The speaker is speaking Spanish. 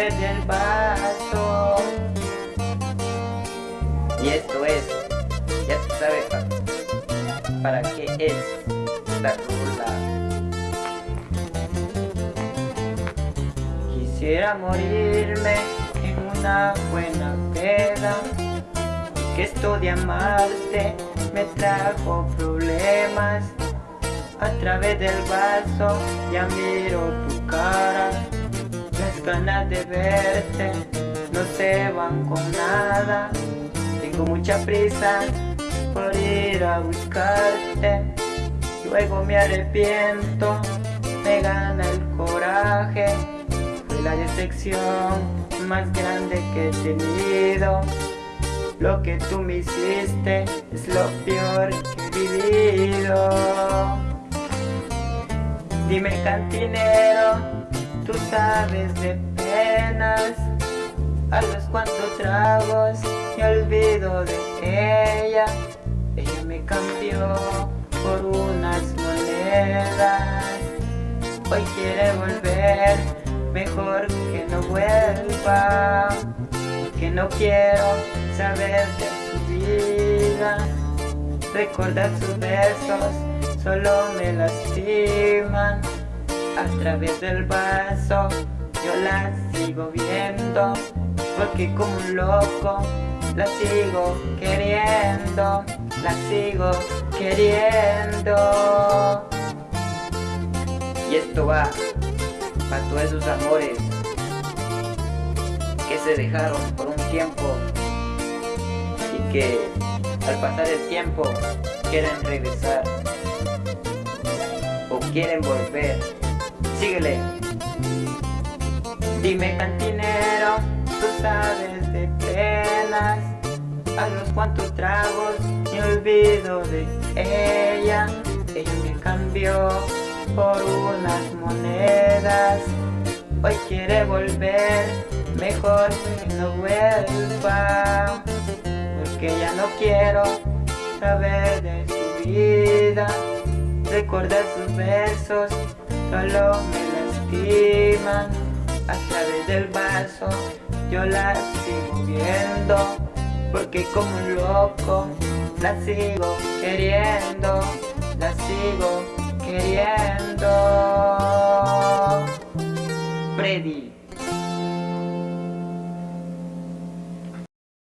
través del vaso. Y esto es, ya tú sabes para, qué es la rula. Quisiera morirme en una buena peda Que esto de amarte me trajo problemas A través del vaso ya miro tu cara de verte. No se van con nada. Tengo mucha prisa por ir a buscarte. Luego me arrepiento, me gana el coraje. La decepción más grande que he tenido. Lo que tú me hiciste es lo peor que he vivido. Dime cantinero, tú sabes de penas. A los cuantos tragos me olvido de ella. Ella me cambió por unas monedas. Hoy quiere volver Mejor que no vuelva. Que no quiero saber de su vida. Recordar sus besos solo me lastiman A través del vaso. Yo la sigo viendo Porque como un loco. La sigo queriendo La sigo queriendo. Y esto va para todos esos amores que se dejaron por un tiempo y que al pasar el tiempo quieren regresar o quieren volver. Síguele. Dime cantinero, tú sabes de penas, a los cuantos tragos me olvido de ella, ella me cambió por unas monedas. Hoy quiere volver, mejor que no vuelva. Porque ya no quiero saber de su vida. Recordar sus besos solo me lastiman A través del vaso yo la sigo viendo Porque como un loco la sigo queriendo La sigo queriendo. Freddy.